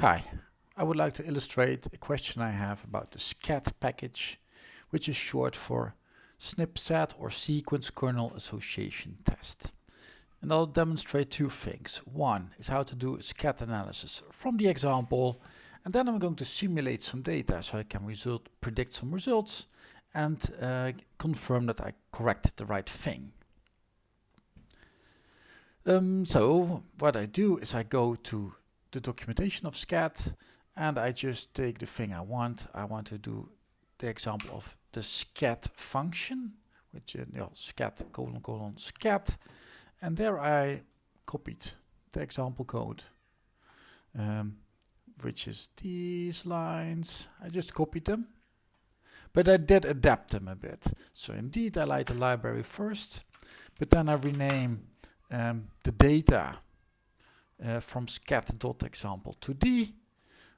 Hi, I would like to illustrate a question I have about the SKAT package, which is short for SNP-set or Sequence Kernel Association Test. And I'll demonstrate two things. One is how to do a SKAT analysis from the example, and then I'm going to simulate some data so I can result, predict some results and uh, confirm that I corrected the right thing. Um, so what I do is I go to the documentation of SKAT and I just take the thing I want. I want to do the example of the SKAT function, which is uh, SKAT colon colon SKAT, and there I copied the example code, um, which is these lines. I just copied them, but I did adapt them a bit. So indeed I like the library first, but then I rename um, the data uh, from SKAT.example to d.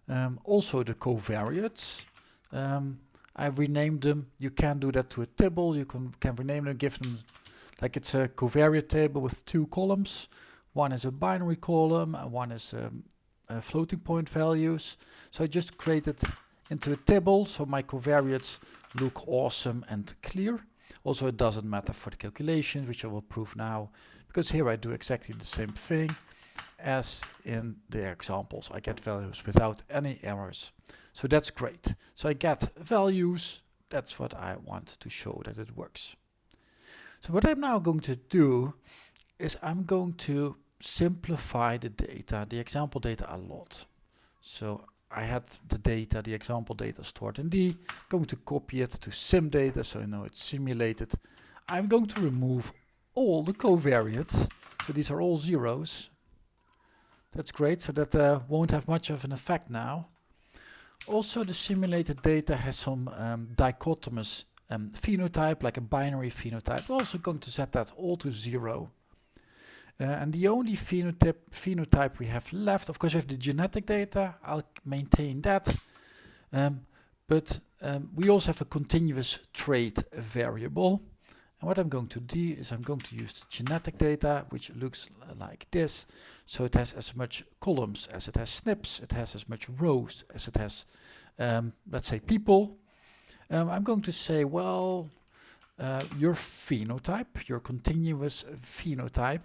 Um, also the covariates. Um, I renamed them. You can do that to a table. You can, can rename them, give them like it's a covariate table with two columns. One is a binary column and one is um, floating point values. So I just created into a table so my covariates look awesome and clear. Also it doesn't matter for the calculations, which I will prove now, because here I do exactly the same thing as in the examples. I get values without any errors. So that's great. So I get values. That's what I want to show that it works. So what I'm now going to do is I'm going to simplify the data, the example data a lot. So I had the data, the example data stored in D, going to copy it to sim data so I know it's simulated. I'm going to remove all the covariates. So these are all zeros. That's great, so that uh, won't have much of an effect now. Also the simulated data has some um, dichotomous um, phenotype, like a binary phenotype. We're also going to set that all to zero. Uh, and the only phenotype, phenotype we have left, of course we have the genetic data, I'll maintain that. Um, but um, we also have a continuous trait variable. And what I'm going to do is I'm going to use the genetic data, which looks like this. So it has as much columns as it has SNPs, it has as much rows as it has, um, let's say, people. Um, I'm going to say, well, uh, your phenotype, your continuous phenotype,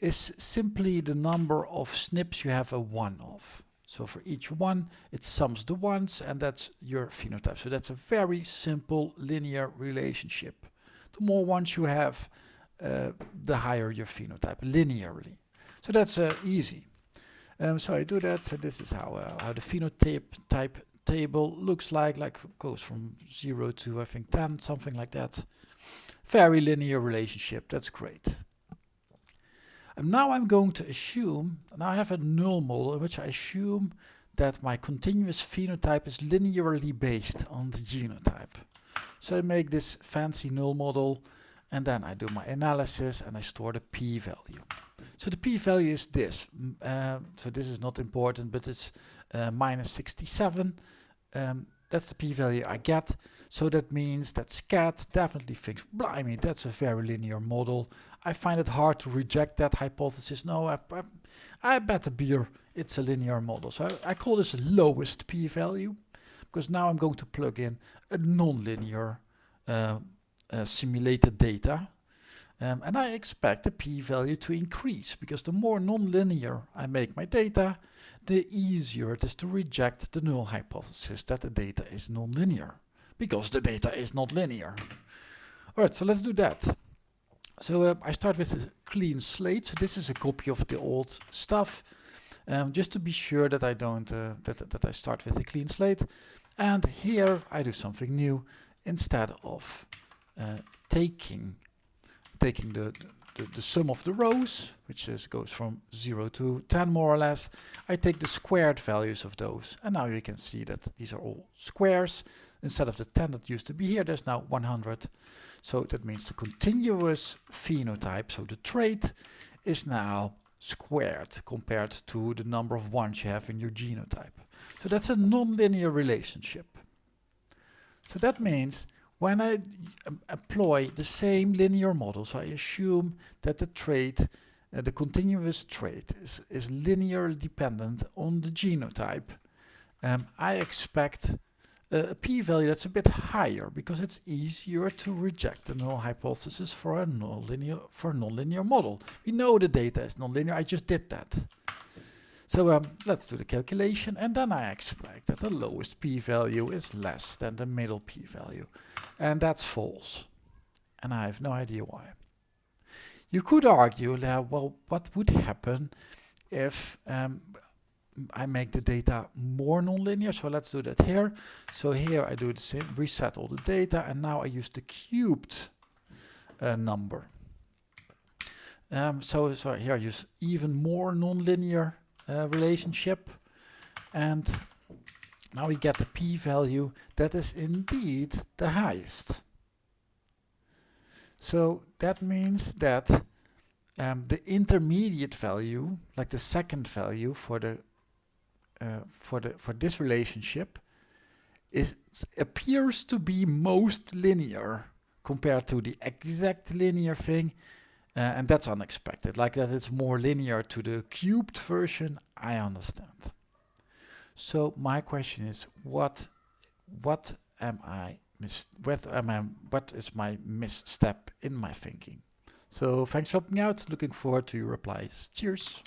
is simply the number of SNPs you have a one of. So for each one, it sums the ones, and that's your phenotype. So that's a very simple linear relationship more ones you have, uh, the higher your phenotype linearly. So that's uh, easy. Um, so I do that. So this is how uh, how the phenotype type table looks like. Like goes from zero to I think 10, something like that. Very linear relationship. That's great. And now I'm going to assume, now I have a null model in which I assume that my continuous phenotype is linearly based on the genotype. So I make this fancy null model and then I do my analysis and I store the p-value. So the p-value is this. Uh, so this is not important, but it's uh, minus 67. Um, that's the p-value I get. So that means that SKAT definitely thinks, blimey, that's a very linear model. I find it hard to reject that hypothesis. No, I, I, I bet a beer it's a linear model. So I, I call this lowest p-value because now I'm going to plug in a non-linear uh, uh, simulated data. Um, and I expect the p-value to increase because the more non-linear I make my data, the easier it is to reject the null hypothesis that the data is non-linear because the data is not linear. Alright, so let's do that. So uh, I start with a clean slate. So this is a copy of the old stuff. Um, just to be sure that I don't, uh, that, that I start with a clean slate. And here I do something new instead of uh, taking taking the, the, the sum of the rows, which is, goes from 0 to 10 more or less, I take the squared values of those. And now you can see that these are all squares. Instead of the 10 that used to be here, there's now 100. So that means the continuous phenotype, so the trait, is now squared compared to the number of ones you have in your genotype. So that's a nonlinear relationship. So that means when I employ the same linear model, so I assume that the trait uh, the continuous trait is, is linearly dependent on the genotype, um, I expect a p-value that's a bit higher because it's easier to reject the null hypothesis for a nonlinear for a nonlinear model. We know the data is nonlinear. I just did that. So um, let's do the calculation and then I expect that the lowest p-value is less than the middle p-value. And that's false. And I have no idea why. You could argue that, well, what would happen if um, I make the data more nonlinear. So let's do that here. So here I do the same, reset all the data, and now I use the cubed uh, number. Um, so, so here I use even more nonlinear uh, relationship, and now we get the p-value that is indeed the highest. So that means that um, the intermediate value, like the second value for the uh, for the for this relationship is appears to be most linear compared to the exact linear thing uh, and that's unexpected. Like that it's more linear to the cubed version I understand. So my question is what what am I mis what am I what is my misstep in my thinking? So thanks for helping out. Looking forward to your replies. Cheers